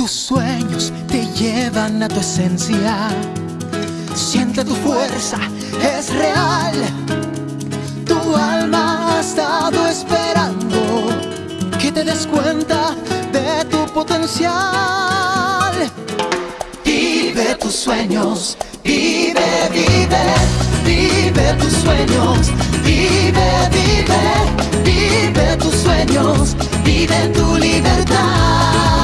Tus sueños te llevan a tu esencia. Siente tu fuerza, es real. Tu alma ha estado esperando que te des cuenta de tu potencial. Vive tus sueños, vive, vive, vive tus sueños, vive, vive, vive tus sueños, vive tu libertad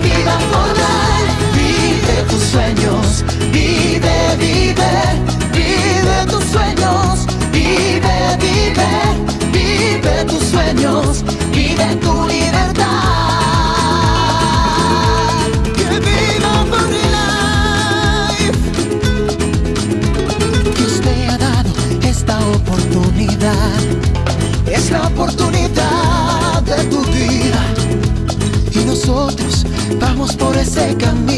viva por siempre se camina.